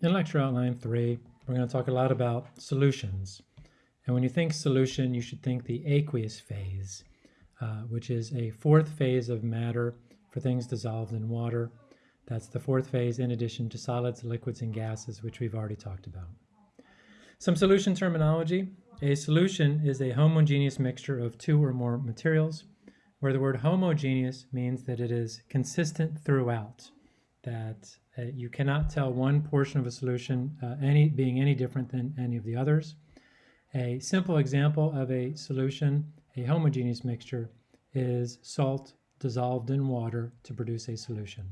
In lecture outline three, we're going to talk a lot about solutions. And when you think solution, you should think the aqueous phase, uh, which is a fourth phase of matter for things dissolved in water. That's the fourth phase in addition to solids, liquids, and gases, which we've already talked about. Some solution terminology. A solution is a homogeneous mixture of two or more materials, where the word homogeneous means that it is consistent throughout, that uh, you cannot tell one portion of a solution uh, any being any different than any of the others. A simple example of a solution, a homogeneous mixture, is salt dissolved in water to produce a solution.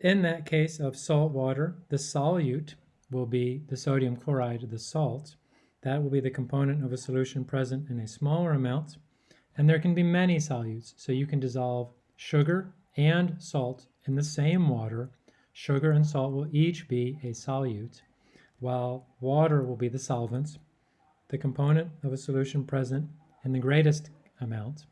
In that case of salt water, the solute will be the sodium chloride, the salt. That will be the component of a solution present in a smaller amount. And there can be many solutes, so you can dissolve sugar and salt in the same water Sugar and salt will each be a solute, while water will be the solvent, the component of a solution present in the greatest amount.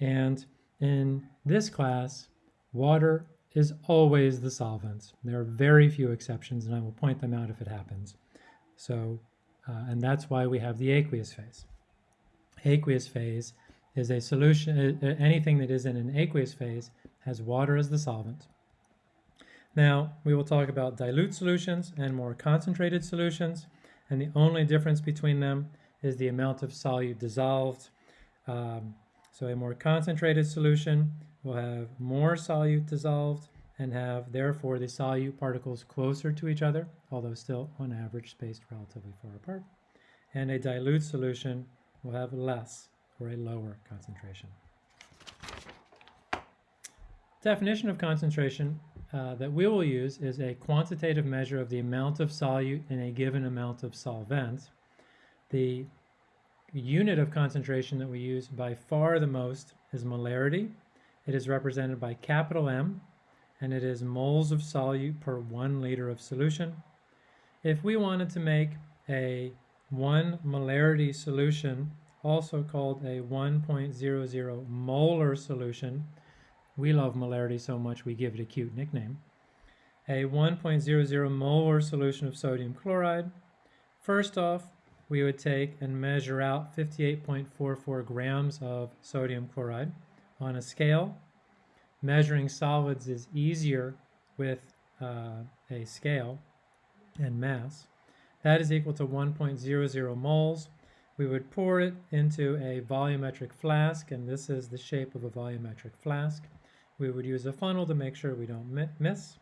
And in this class, water is always the solvent. There are very few exceptions, and I will point them out if it happens. So, uh, and that's why we have the aqueous phase. Aqueous phase is a solution, uh, anything that is in an aqueous phase has water as the solvent. Now, we will talk about dilute solutions and more concentrated solutions, and the only difference between them is the amount of solute dissolved. Um, so a more concentrated solution will have more solute dissolved and have, therefore, the solute particles closer to each other, although still, on average, spaced relatively far apart. And a dilute solution will have less or a lower concentration. Definition of concentration uh, that we will use is a quantitative measure of the amount of solute in a given amount of solvent. The unit of concentration that we use by far the most is molarity. It is represented by capital M, and it is moles of solute per one liter of solution. If we wanted to make a one molarity solution, also called a 1.00 molar solution, we love molarity so much we give it a cute nickname. A 1.00 molar solution of sodium chloride. First off, we would take and measure out 58.44 grams of sodium chloride on a scale. Measuring solids is easier with uh, a scale and mass. That is equal to 1.00 moles. We would pour it into a volumetric flask, and this is the shape of a volumetric flask. We would use a funnel to make sure we don't miss.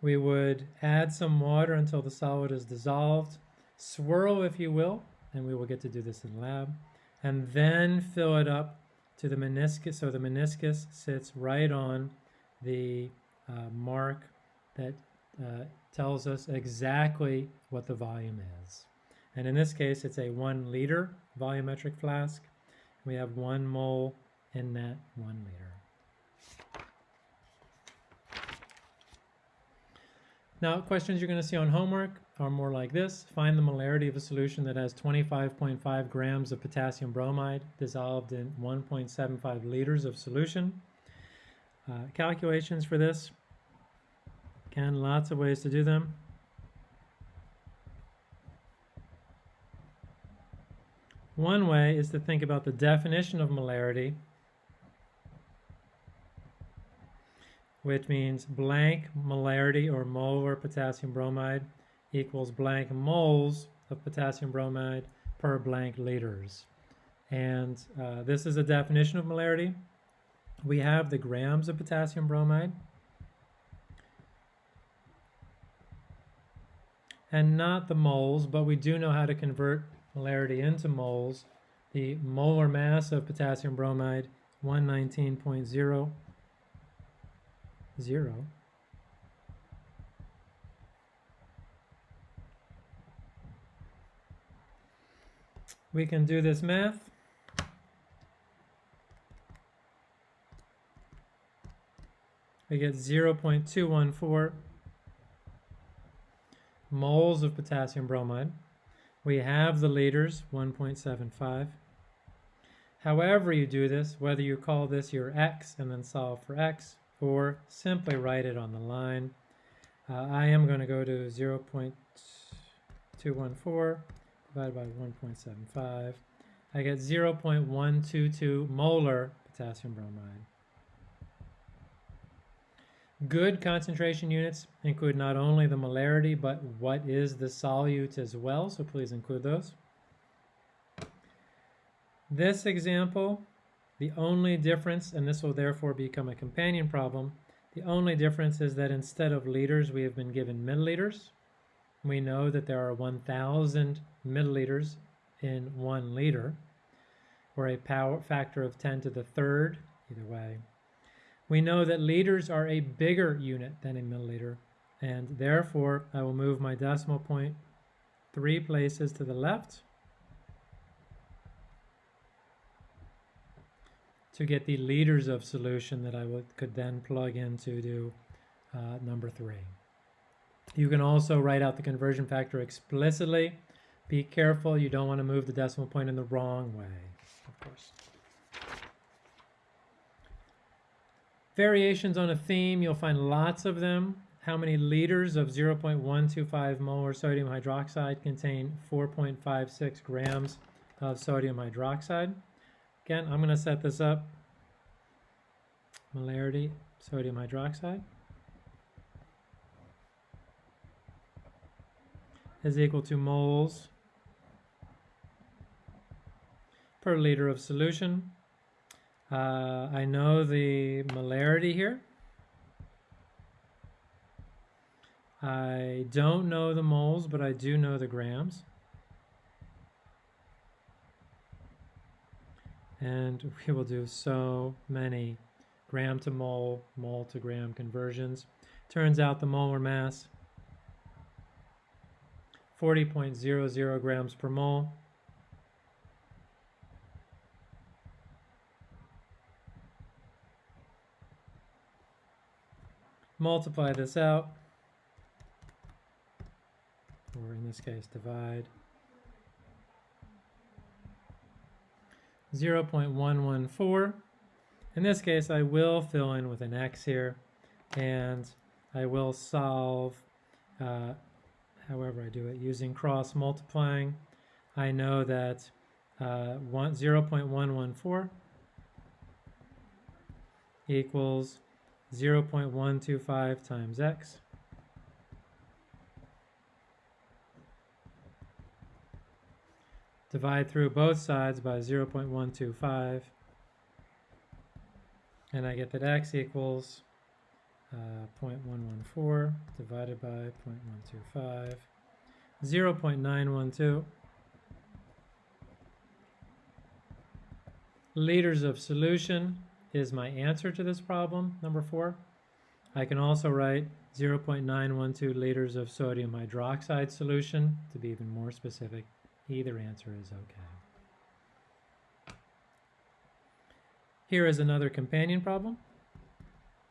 We would add some water until the solid is dissolved, swirl if you will, and we will get to do this in lab, and then fill it up to the meniscus, so the meniscus sits right on the uh, mark that uh, tells us exactly what the volume is. And in this case, it's a one liter volumetric flask. We have one mole in that one liter. Now, questions you're going to see on homework are more like this. Find the molarity of a solution that has 25.5 grams of potassium bromide dissolved in 1.75 liters of solution. Uh, calculations for this. Again, lots of ways to do them. One way is to think about the definition of molarity which means blank molarity or molar potassium bromide equals blank moles of potassium bromide per blank liters. And uh, this is a definition of molarity. We have the grams of potassium bromide. And not the moles, but we do know how to convert molarity into moles. The molar mass of potassium bromide, 119.0 0. We can do this math. We get 0.214 moles of potassium bromide. We have the liters, 1.75. However you do this, whether you call this your x and then solve for x, or simply write it on the line. Uh, I am going to go to 0.214 divided by 1.75. I get 0.122 molar potassium bromide. Good concentration units include not only the molarity, but what is the solute as well, so please include those. This example, the only difference, and this will therefore become a companion problem, the only difference is that instead of liters, we have been given milliliters. We know that there are 1,000 milliliters in one liter, or a power factor of 10 to the third, either way. We know that liters are a bigger unit than a milliliter, and therefore I will move my decimal point three places to the left to get the liters of solution that I would, could then plug into do, uh, number three. You can also write out the conversion factor explicitly. Be careful, you don't want to move the decimal point in the wrong way, of course. Variations on a theme, you'll find lots of them. How many liters of 0.125 molar sodium hydroxide contain 4.56 grams of sodium hydroxide? Again, I'm going to set this up. Molarity, sodium hydroxide is equal to moles per liter of solution. Uh, I know the molarity here. I don't know the moles, but I do know the grams. And we will do so many gram to mole, mole to gram conversions. Turns out the molar mass, 40.00 grams per mole. Multiply this out, or in this case divide. 0.114. In this case, I will fill in with an x here, and I will solve uh, however I do it using cross multiplying. I know that uh, 0.114 equals 0.125 times x divide through both sides by 0.125 and I get that x equals uh, 0.114 divided by 0.125 0.912 liters of solution is my answer to this problem, number four. I can also write 0.912 liters of sodium hydroxide solution to be even more specific. Either answer is okay. Here is another companion problem.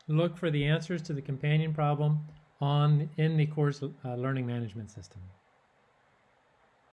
Look for the answers to the companion problem on in the course uh, learning management system.